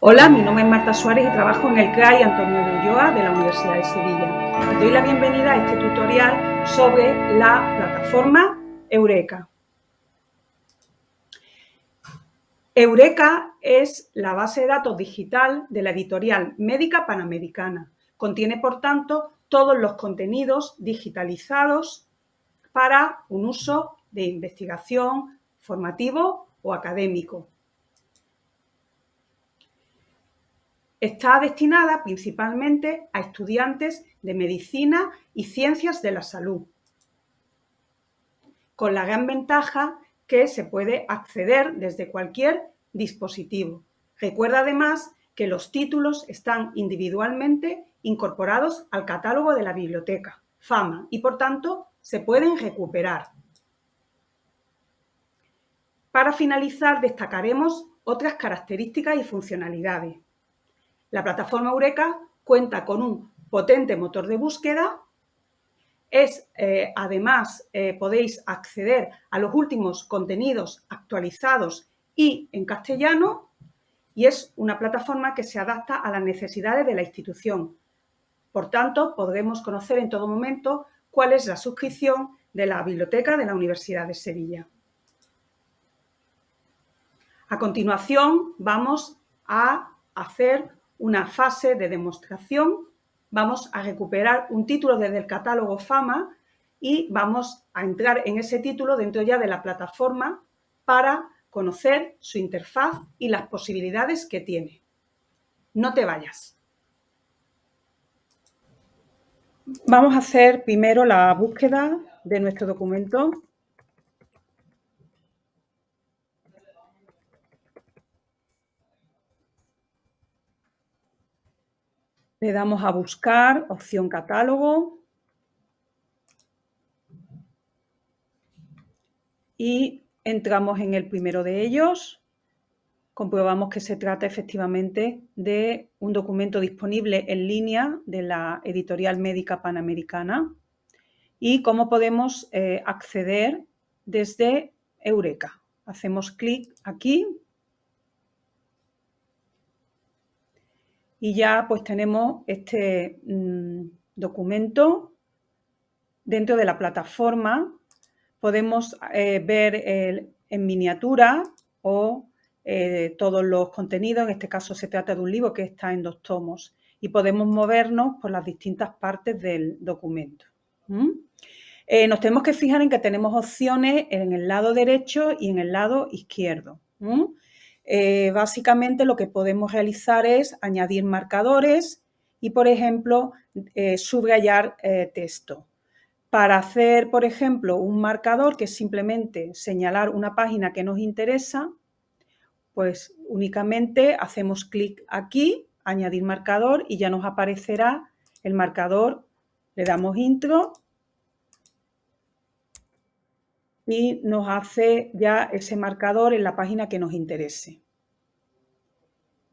Hola, mi nombre es Marta Suárez y trabajo en el CRAI Antonio de Ulloa de la Universidad de Sevilla. doy la bienvenida a este tutorial sobre la plataforma Eureka. Eureka es la base de datos digital de la editorial médica panamericana. Contiene, por tanto, todos los contenidos digitalizados para un uso de investigación, formativo o académico. Está destinada principalmente a estudiantes de medicina y ciencias de la salud, con la gran ventaja que se puede acceder desde cualquier dispositivo. Recuerda además que los títulos están individualmente incorporados al catálogo de la biblioteca, FAMA, y por tanto se pueden recuperar. Para finalizar destacaremos otras características y funcionalidades. La plataforma Eureka cuenta con un potente motor de búsqueda. Es, eh, además, eh, podéis acceder a los últimos contenidos actualizados y en castellano y es una plataforma que se adapta a las necesidades de la institución. Por tanto, podremos conocer en todo momento cuál es la suscripción de la biblioteca de la Universidad de Sevilla. A continuación, vamos a hacer una fase de demostración, vamos a recuperar un título desde el catálogo FAMA y vamos a entrar en ese título dentro ya de la plataforma para conocer su interfaz y las posibilidades que tiene. No te vayas. Vamos a hacer primero la búsqueda de nuestro documento Le damos a buscar, opción catálogo. Y entramos en el primero de ellos. Comprobamos que se trata efectivamente de un documento disponible en línea de la editorial médica panamericana y cómo podemos eh, acceder desde Eureka. Hacemos clic aquí y ya pues tenemos este mm, documento dentro de la plataforma. Podemos eh, ver en miniatura o eh, todos los contenidos, en este caso se trata de un libro que está en dos tomos y podemos movernos por las distintas partes del documento. Eh, nos tenemos que fijar en que tenemos opciones en el lado derecho y en el lado izquierdo. Eh, básicamente lo que podemos realizar es añadir marcadores y, por ejemplo, eh, subrayar eh, texto. Para hacer, por ejemplo, un marcador que es simplemente señalar una página que nos interesa, pues únicamente hacemos clic aquí, añadir marcador y ya nos aparecerá el marcador, le damos intro y nos hace ya ese marcador en la página que nos interese.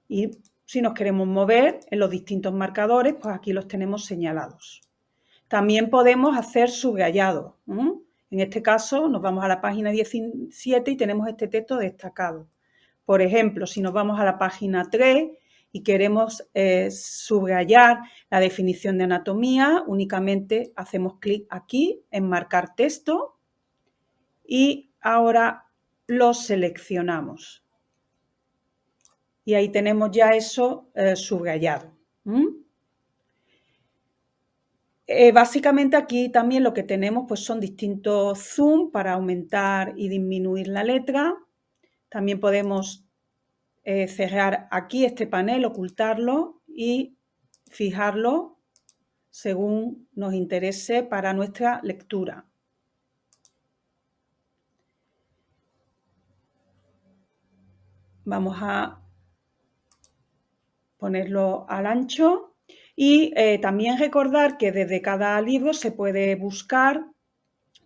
Y si nos queremos mover en los distintos marcadores, pues aquí los tenemos señalados. También podemos hacer subrayado. En este caso nos vamos a la página 17 y tenemos este texto destacado. Por ejemplo, si nos vamos a la página 3 y queremos eh, subrayar la definición de anatomía, únicamente hacemos clic aquí en marcar texto y ahora lo seleccionamos. Y ahí tenemos ya eso eh, subrayado. Eh, básicamente aquí también lo que tenemos pues son distintos zoom para aumentar y disminuir la letra. También podemos eh, cerrar aquí este panel, ocultarlo y fijarlo según nos interese para nuestra lectura. Vamos a ponerlo al ancho y eh, también recordar que desde cada libro se puede buscar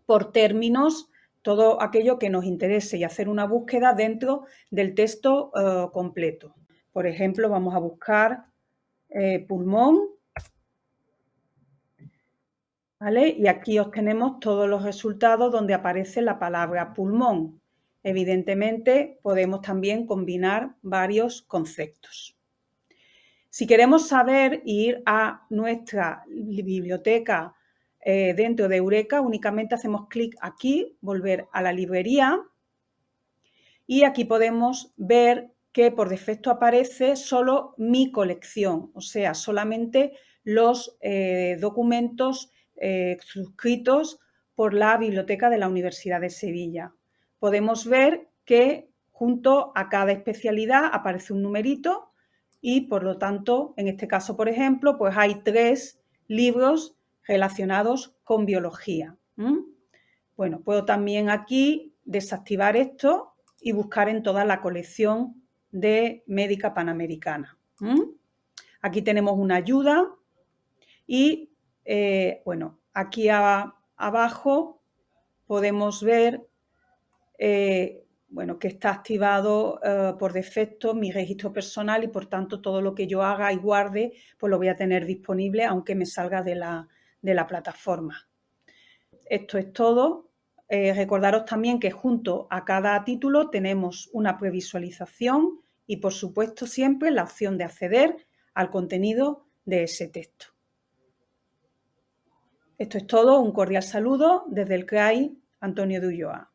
por términos todo aquello que nos interese y hacer una búsqueda dentro del texto eh, completo. Por ejemplo, vamos a buscar eh, pulmón ¿vale? y aquí obtenemos todos los resultados donde aparece la palabra pulmón. Evidentemente, podemos también combinar varios conceptos. Si queremos saber ir a nuestra biblioteca eh, dentro de Eureka, únicamente hacemos clic aquí, volver a la librería y aquí podemos ver que por defecto aparece solo mi colección, o sea, solamente los eh, documentos eh, suscritos por la Biblioteca de la Universidad de Sevilla. Podemos ver que junto a cada especialidad aparece un numerito y por lo tanto, en este caso, por ejemplo, pues hay tres libros relacionados con biología. Bueno, puedo también aquí desactivar esto y buscar en toda la colección de Médica Panamericana. Aquí tenemos una ayuda y, eh, bueno, aquí abajo podemos ver eh, bueno, que está activado eh, por defecto mi registro personal y por tanto todo lo que yo haga y guarde pues lo voy a tener disponible aunque me salga de la, plataforma. Esto es todo. Eh, recordaros también que junto a cada título tenemos una previsualización y por supuesto siempre la opción de acceder al contenido de ese texto. Esto es todo, un cordial saludo desde el CRAI Antonio de Ulloa.